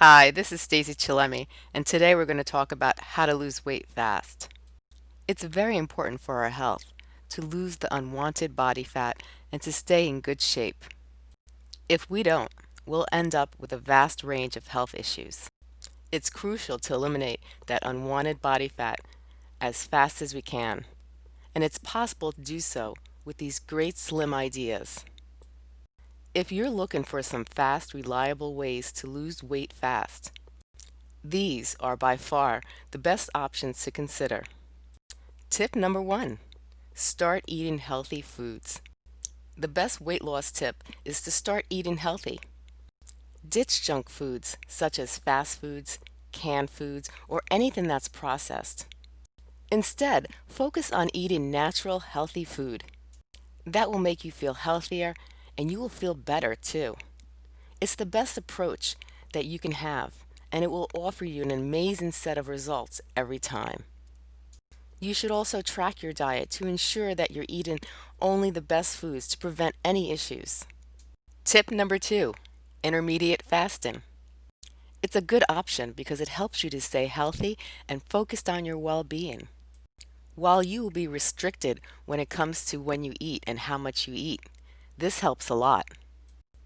Hi, this is Stacey Chillemi, and today we're going to talk about how to lose weight fast. It's very important for our health to lose the unwanted body fat and to stay in good shape. If we don't, we'll end up with a vast range of health issues. It's crucial to eliminate that unwanted body fat as fast as we can, and it's possible to do so with these great slim ideas. If you're looking for some fast, reliable ways to lose weight fast, these are by far the best options to consider. Tip number one, start eating healthy foods. The best weight loss tip is to start eating healthy. Ditch junk foods such as fast foods, canned foods, or anything that's processed. Instead, focus on eating natural, healthy food. That will make you feel healthier and you will feel better too. It's the best approach that you can have and it will offer you an amazing set of results every time. You should also track your diet to ensure that you're eating only the best foods to prevent any issues. Tip number two, intermediate fasting. It's a good option because it helps you to stay healthy and focused on your well-being. While you will be restricted when it comes to when you eat and how much you eat, this helps a lot.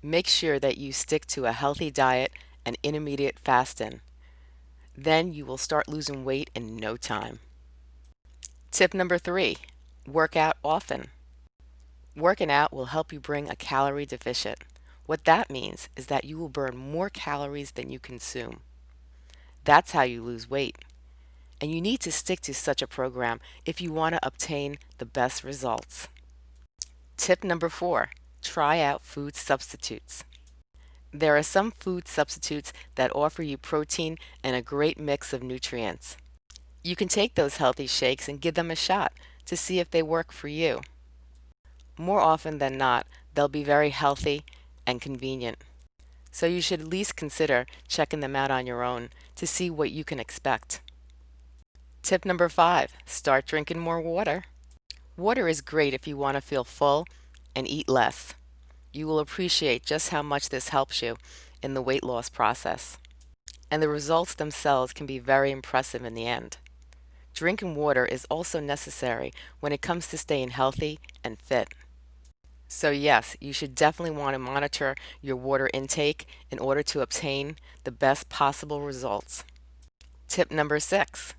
Make sure that you stick to a healthy diet and intermediate fasting. Then you will start losing weight in no time. Tip number three, work out often. Working out will help you bring a calorie deficit. What that means is that you will burn more calories than you consume. That's how you lose weight. And you need to stick to such a program if you want to obtain the best results. Tip number four, try out food substitutes. There are some food substitutes that offer you protein and a great mix of nutrients. You can take those healthy shakes and give them a shot to see if they work for you. More often than not, they'll be very healthy and convenient. So you should at least consider checking them out on your own to see what you can expect. Tip number five, start drinking more water. Water is great if you want to feel full and eat less. You will appreciate just how much this helps you in the weight loss process. And the results themselves can be very impressive in the end. Drinking water is also necessary when it comes to staying healthy and fit. So yes, you should definitely want to monitor your water intake in order to obtain the best possible results. Tip number six,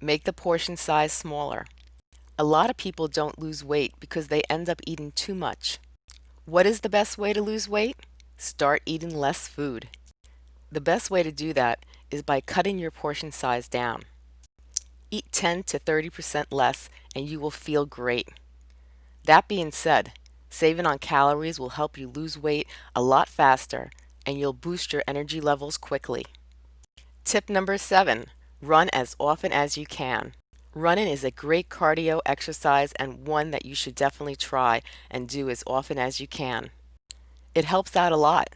make the portion size smaller. A lot of people don't lose weight because they end up eating too much. What is the best way to lose weight? Start eating less food. The best way to do that is by cutting your portion size down. Eat 10 to 30% less and you will feel great. That being said, saving on calories will help you lose weight a lot faster and you'll boost your energy levels quickly. Tip number 7. Run as often as you can. Running is a great cardio exercise and one that you should definitely try and do as often as you can. It helps out a lot.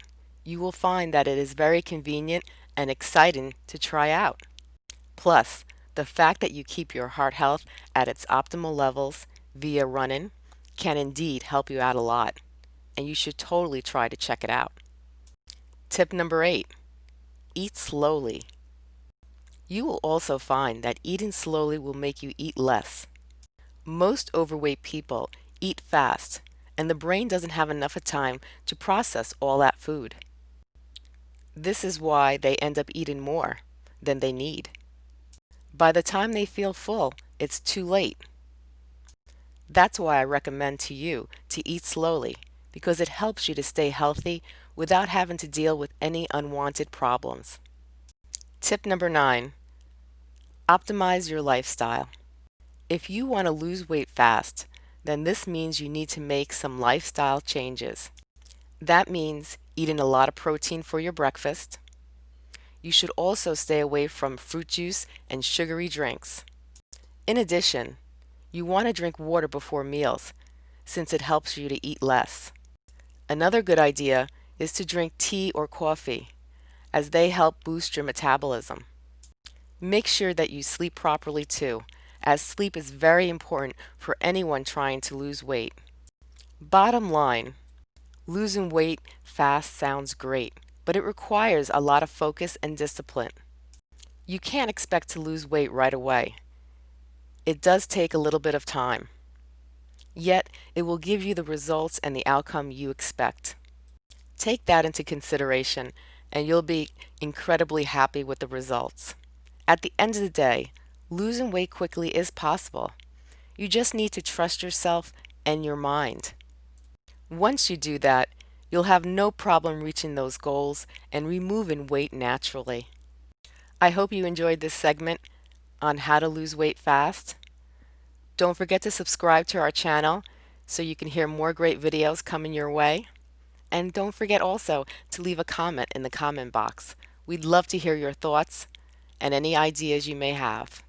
You will find that it is very convenient and exciting to try out. Plus, the fact that you keep your heart health at its optimal levels via running can indeed help you out a lot, and you should totally try to check it out. Tip number 8. Eat slowly. You will also find that eating slowly will make you eat less. Most overweight people eat fast, and the brain doesn't have enough time to process all that food. This is why they end up eating more than they need. By the time they feel full, it's too late. That's why I recommend to you to eat slowly, because it helps you to stay healthy without having to deal with any unwanted problems. Tip number nine, Optimize your lifestyle. If you want to lose weight fast, then this means you need to make some lifestyle changes. That means eating a lot of protein for your breakfast. You should also stay away from fruit juice and sugary drinks. In addition, you want to drink water before meals since it helps you to eat less. Another good idea is to drink tea or coffee as they help boost your metabolism. Make sure that you sleep properly too, as sleep is very important for anyone trying to lose weight. Bottom line, losing weight fast sounds great, but it requires a lot of focus and discipline. You can't expect to lose weight right away. It does take a little bit of time. Yet, it will give you the results and the outcome you expect. Take that into consideration and you'll be incredibly happy with the results. At the end of the day, losing weight quickly is possible. You just need to trust yourself and your mind. Once you do that, you'll have no problem reaching those goals and removing weight naturally. I hope you enjoyed this segment on how to lose weight fast. Don't forget to subscribe to our channel so you can hear more great videos coming your way. And don't forget also to leave a comment in the comment box. We'd love to hear your thoughts and any ideas you may have.